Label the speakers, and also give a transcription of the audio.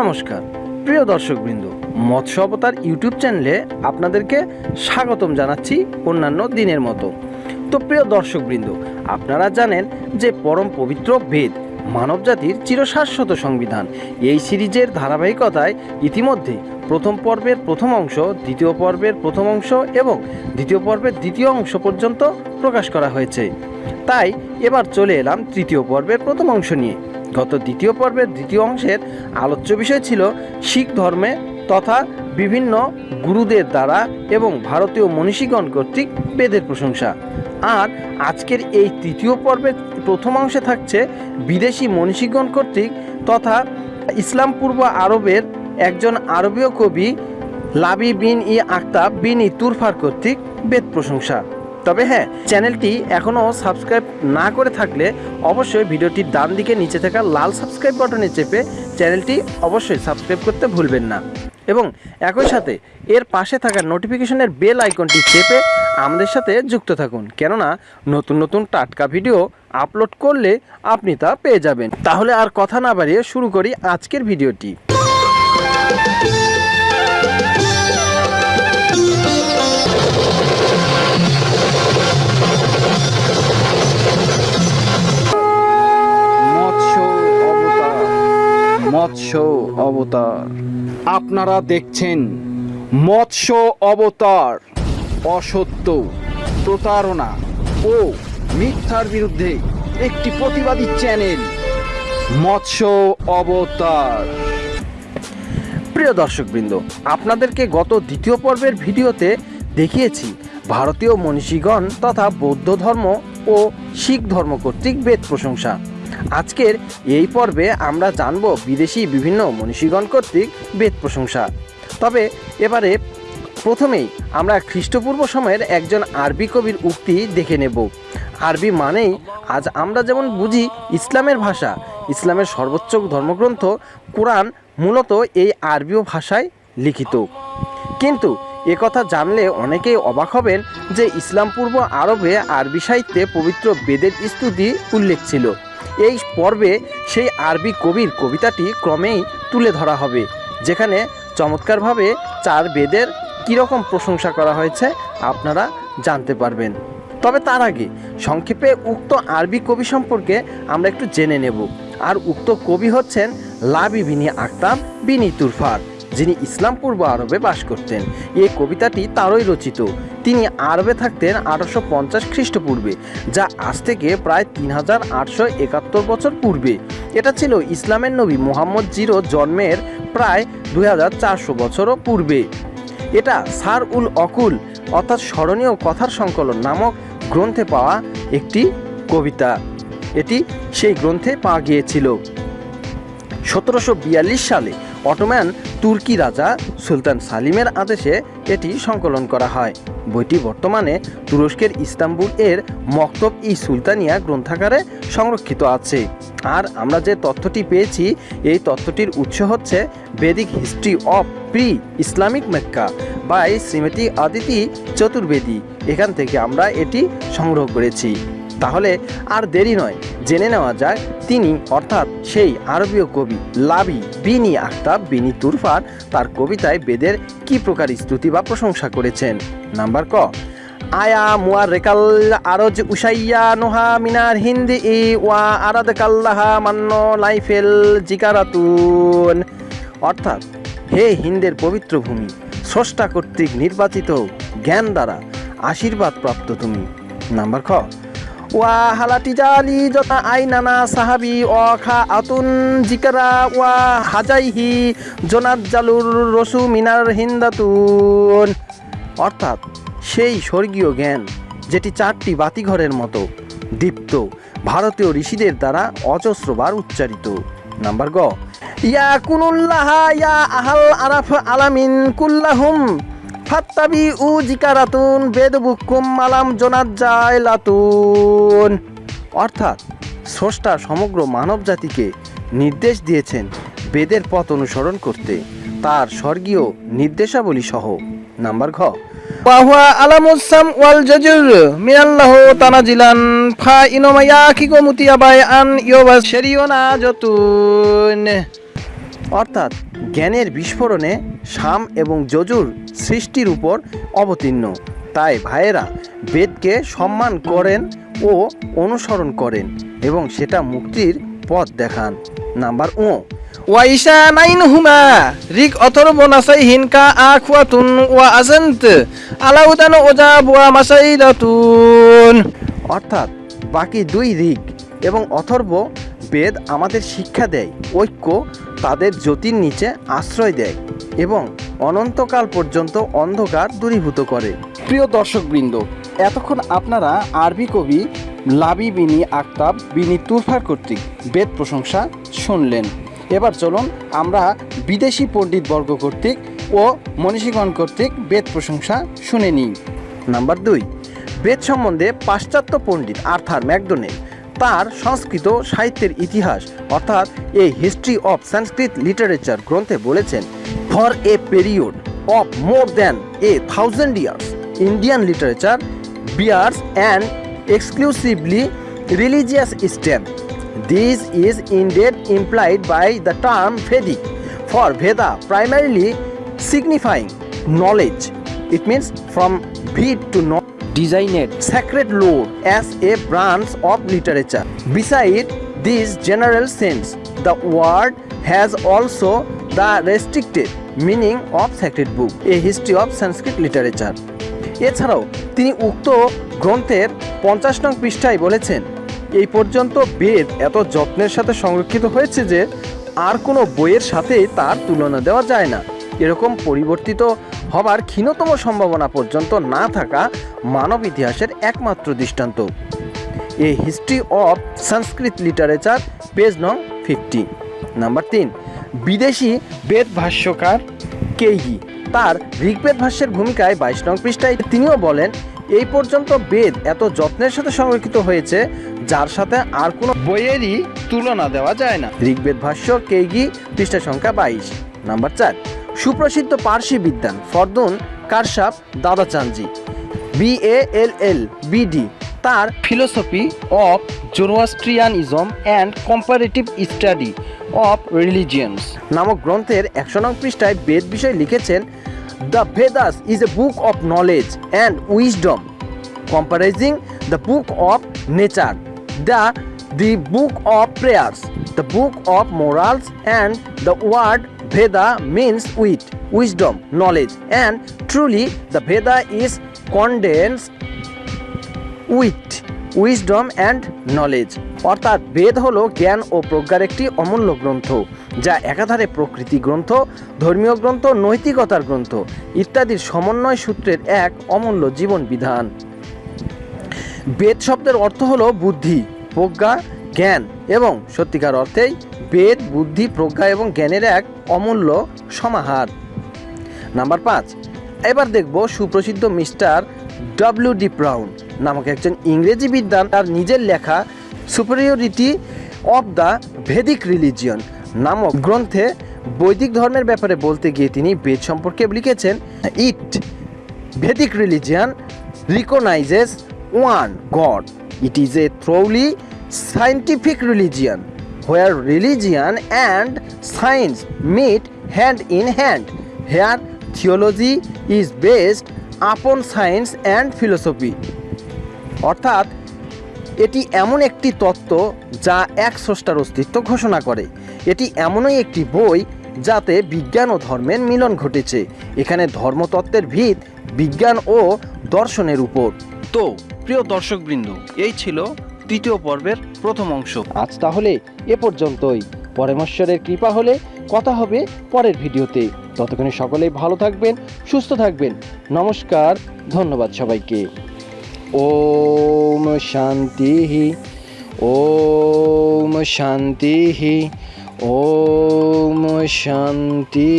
Speaker 1: নমস্কার। প্রিয় দর্শকবৃন্দ, মৎস্য অবতার ইউটিউব চ্যানেলে আপনাদেরকে স্বাগতম জানাচ্ছি অন্যান্য দিনের মতো। তো প্রিয় দর্শকবৃন্দ, আপনারা জানেন যে পরম পবিত্র বেদ মানবজাতির চিরশাশ্বত সংবিধান। এই সিরিজের ধারাবাহিকতায় ইতিমধ্যে প্রথম পর্বের প্রথম অংশ, দ্বিতীয় পর্বের প্রথম অংশ এবং দ্বিতীয় পর্বের দ্বিতীয় অংশ পর্যন্ত প্রকাশ করা হয়েছে। তাই এবার চলে এলাম তৃতীয় পর্বের প্রথম অংশ নিয়ে। গত দ্বিতীয় পর্বের দ্বিতীয় অংশের আলোচ্য বিষয় ছিল শিখ ধর্মে তথা বিভিন্ন গুরুদের দ্বারা এবং ভারতীয় মনীষীগণ কর্তৃক বেদের প্রশংসা। আর আজকের এই তৃতীয় পর্বের প্রথম অংশে থাকছে বিদেশি মনীষীগণ কর্তৃক তথা ইসলাম পূর্ব আরবের একজন আরবীয় কবি লাবি বিন ই আক্তাব বিন ই তুরফার কর্তৃক বেদ প্রশংসা। তবে হ্যাঁ চ্যানেলটি এখনও সাবস্ক্রাইব না করে থাকলে অবশ্যই ভিডিওটির ডান দিকে নিচে থাকা লাল সাবস্ক্রাইব বাটনে চেপে চ্যানেলটি অবশ্যই সাবস্ক্রাইব করতে ভুলবেন না। এবং একই সাথে এর পাশে থাকা নোটিফিকেশনের বেল আইকনটি চেপে আমাদের সাথে যুক্ত থাকুন। কেননা নতুন নতুন টাটকা ভিডিও আপলোড করলে আপনি তা পেয়ে যাবেন। তাহলে আর কথা না বাড়িয়ে শুরু করি আজকের ভিডিওটি। মৎস্য অবতার। আপনারা দেখছেন মৎস্য অবতার অসত্য প্রতারণা ও মিথ্যার বিরুদ্ধে একটি প্রতিবাদী চ্যানেল মৎস্য অবতার। প্রিয় দর্শকবৃন্দ আপনাদেরকে গত দ্বিতীয় পর্বের ভিডিওতে দেখিয়েছি ভারতীয় মনীষীগণ তথা বৌদ্ধ ধর্ম ও শিখ ধর্ম কর্তৃক বেদ প্রশংসা। আজকের এই পর্বে আমরা জানব বিদেশি বিভিন্ন মনীষীগণ কর্তৃক বেদ প্রশংসা। তবে এবারে প্রথমেই আমরা খ্রিস্টপূর্ব সময়ের একজন আরবি কবির উক্তি দেখে নেব। আরবি মানেই আজ আমরা যেমন বুঝি ইসলামের ভাষা, ইসলামের সর্বোচ্চ ধর্মগ্রন্থ, কোরআন মূলত এই আরবীয় ভাষায় লিখিত। কিন্তু একথা জানলে অনেকেই অবাক হবেন যে ইসলাম পূর্ব আরবে আরবি সাহিত্যে পবিত্র বেদের স্তুতি উল্লেখ ছিল। এই পর্বে সেই আরবি কবির কবিতাটি ক্রমেই তুলে ধরা হবে, যেখানে চমৎকারভাবে চার বেদের কীরকম প্রশংসা করা হয়েছে আপনারা জানতে পারবেন। তবে তার আগে, সংক্ষেপে উক্ত আরবি কবি সম্পর্কে আমরা একটু জেনে নেব। আর উক্ত কবি হচ্ছেন লাবি বিনি আক্তাব বিনি তুরফার। যিনি ইসলাম পূর্ব আরবে বাস করতেন। এই কবিতাটি তারই রচিত। তিনি আরবে থাকতেন আঠারোশো পঞ্চাশ খ্রিস্টপূর্বে, যা আজ থেকে প্রায় তিন হাজার আটশো একাত্তর বছর পূর্বে। এটা ছিল ইসলামের নবী মোহাম্মদ জিরো জন্মের প্রায় দুই হাজার চারশো বছরও পূর্বে। এটা সার উল অকুল, অর্থাৎ স্মরণীয় কথার সংকলন নামক গ্রন্থে পাওয়া একটি কবিতা। এটি সেই গ্রন্থে পাওয়া গিয়েছিল। সতেরোশো বিয়াল্লিশ সালে অটোম্যান তুর্কি রাজা সুলতান সালিমের আদেশে এটি সংকলন করা হয়। বইটি বর্তমানে তুরস্কের ইস্তাম্বুল এর মক্তব ই সুলতানিয়া গ্রন্থাগারে সংরক্ষিত আছে। আর আমরা যে তথ্যটি পেয়েছি, এই তথ্যটির উৎস হচ্ছে Vedic history of pre Islamic Mecca by Srimati Aditi Chaturvedi. এখান থেকে আমরা এটি সংগ্রহ করেছি। তাহলে আর দেরি নয় জেনে নেওয়া যায়, তিনি অর্থাৎ সেই আরবীয় কবি লাবি বিনি আখতাব বিনি তুরফার তার কবিতায় বেদের কি প্রকার স্তুতি বা প্রশংসা করেছেন। নাম্বার ক, আয়া মুয়ার রেকাল আরজ উসাইয়া নোহা মিনার হিন্দি ই ওয়া আরাদ কাল্লাহা মান্য লাইফেল জিকারাতুন। অর্থাৎ, হে হিন্দের পবিত্র ভূমি, স্রষ্টা কর্তৃক নির্বাচিত জ্ঞান দ্বারা আশীর্বাদ প্রাপ্ত তুমি। নাম্বার খ ওয়া জতা আই নানা সাহাবি অ খা আতুন জিকারা ওয়া হাজাইহি জোনাত জালুর রসু মিনার হিন্দাতুন। অর্থাৎ সেই স্বর্গীয় জ্ঞান, যেটি চারটি বাতিঘরের মতো, দীপ্ত, ভারতীয় ঋষিদের দ্বারা অজস্রবার উচ্চারিত। নাম্বার গ ইয়া কুনুল্লাহ ইয়া আহাল আরাফ আলামিন কুল্লাহুম। ফাত্তাবি উ জিকারাতুন বেদ বুকুম মালাম জোনাত যায় লাতুন। অর্থাৎ স্রষ্টা সমগ্র মানব জাতিকে নির্দেশ দিয়েছেন বেদের পথ অনুসরণ করতে। তার স্বর্গীয় নির্দেশাবলী সহ নাম্বার ঘ। ওয়াহুয়া আলামুসাম ওয়াল জাজুর মিনাল্লাহ তানাজিলান ফা ইনোমায়া কিগো মুতিয়াবাই আন ইয়োবা শেরিওনা যতুন
Speaker 2: অর্থাৎ জ্ঞানের বিস্ফোরণে সাম এবং যজুর সৃষ্টির উপর অবতীর্ণ। তাই ভাইয়েরা, বেদকে সম্মান করেন ও অনুসরণ করেন এবং সেটা মুক্তির পথ দেখান। নাম্বার ও।
Speaker 3: ওয়াইশা নাইন হুমা রিক অথর্ব নাসাই হিনকা আখওয়াতুন ওয়া আজান্ত আলাউদান ওজা বুয়া মাসাইদাতুন।
Speaker 2: অর্থাৎ বাকি দুই ঋগ এবং অথর্ব বেদ আমাদের শিক্ষা দেয়, ঐক্য তাদের জ্যোতির নিচে আশ্রয় দেয় এবং অনন্তকাল পর্যন্ত অন্ধকার দূরীভূত করে।
Speaker 1: প্রিয় দর্শকবৃন্দ এতক্ষণ আপনারা আরবি কবি লাবি বিনি আক্তাব বিনি তুরফার কর্তৃক বেদ প্রশংসা শুনলেন। এবার চলুন আমরা বিদেশি পণ্ডিতবর্গ কর্তৃক ও মনীষীগণ কর্তৃক বেদ প্রশংসা শুনে নিই।
Speaker 2: নাম্বার দুই বেদ সম্বন্ধে পাশ্চাত্য পণ্ডিত আর্থার ম্যাকডোনেল তার সংস্কৃত সাহিত্যের ইতিহাস, অর্থাৎ a history of Sanskrit literature গ্রন্থে বলেছেন for a period of more than a thousand years Indian literature bears and exclusively religious stamp This is indeed implied by the term Vedic, for Veda primarily signifying knowledge. It means from Ved to know
Speaker 1: ডিজাইনের
Speaker 2: sacred lore as a branch of literature. Beside this general sense, the word has also the restricted meaning of sacred book, a history of Sanskrit literature. এছাড়াও তিনি উক্ত গ্রন্থের পঞ্চাশ নং পৃষ্ঠায় বলেছেন এই পর্যন্ত বেদ এত যত্নের সাথে সংরক্ষিত হয়েছে যে আর কোনো বইয়ের সাথে তার তুলনা দেওয়া যায় না এরকম পরিবর্তিত হবার ক্ষীণতম সম্ভাবনা পর্যন্ত না থাকা মানব ইতিহাসের একমাত্র দৃষ্টান্ত। A history of Sanskrit literature page নং ফিফটি নাম্বার তিন, বিদেশি
Speaker 1: বেদ ভাষ্যকার
Speaker 2: কেইগি তার ঋগ্বেদ ভাষ্যের ভূমিকায় বাইশ নং পৃষ্ঠায় তিনিও বলেন, এই পর্যন্ত বেদ এত যত্নের সাথে সংরক্ষিত হয়েছে, যার সাথে আর কোনো
Speaker 1: বইয়েরই তুলনা দেওয়া যায় না।
Speaker 2: ঋগ্বেদ ভাষ্য কেইগি পৃষ্ঠা সংখ্যা বাইশ। নাম্বার চার সুপ্রসিদ্ধ পার্সি বিদ্যান, Fardun Karsasp Dadachanji B A L L BD তার
Speaker 1: philosophy of Zoroastrianism and comparative study of religions
Speaker 2: নামক গ্রন্থের একশো নং পৃষ্ঠায় বেদ বিষয়ে লিখেছেন the Vedas is a book of knowledge and wisdom comprising the book of nature the the book of prayers the book of morals and the word Veda means with wisdom knowledge and truly the Veda is condense with wisdom and knowledge অর্থাৎ বেদ হলো জ্ঞান ও প্রজ্ঞার একটি অমূল্য গ্রন্থ, যা একাধারে প্রকৃতি গ্রন্থ, ধর্মীয় গ্রন্থ, নৈতিকতার গ্রন্থ ইত্যাদির সমন্বয় সূত্রের এক অমূল্য জীবন বিধান। বেদ শব্দের অর্থ হলো বুদ্ধি, প্রজ্ঞা জ্ঞান এবং সত্যিকার অর্থেই বেদ, বুদ্ধি, প্রজ্ঞা এবং জ্ঞানের এক অমূল্য সমাহার। নাম্বার পাঁচ, এবার দেখব সুপ্রসিদ্ধ মিস্টার ডব্লিউ ডি ব্রাউন নামক একজন ইংরেজি বিদ্যান তার নিজের লেখা superiority of the Vedic religion নামক গ্রন্থে বৈদিক ধর্মের ব্যাপারে বলতে গিয়ে তিনি বেদ সম্পর্কে লিখেছেন, it Vedic religion recognizes one God. It is a thoroughly scientific religion where religion and science meet hand in hand. Here, theology is based upon science and philosophy. অর্থাৎ এটি এমন একটি তত্ত্ব যা এক স্রষ্টার অস্তিত্ব ঘোষণা করে এটি এমনই একটি বই যাতে বিজ্ঞান ও ধর্মের মিলন ঘটেছে এখানে ধর্মতত্ত্বের ভিত বিজ্ঞান ও দর্শনের উপর
Speaker 1: তো প্রিয় দর্শকবৃন্দ এই ছিল তৃতীয় পর্বের প্রথম অংশ। আজ তাহলে এ পর্যন্তই। পরমেশ্বরের কৃপা হলে কথা হবে পরের ভিডিওতে। ততক্ষণে সকলেই ভালো থাকবেন, সুস্থ থাকবেন। নমস্কার, ধন্যবাদ সবাইকে। ওম শান্তি ওম শান্তি ওম শান্তি।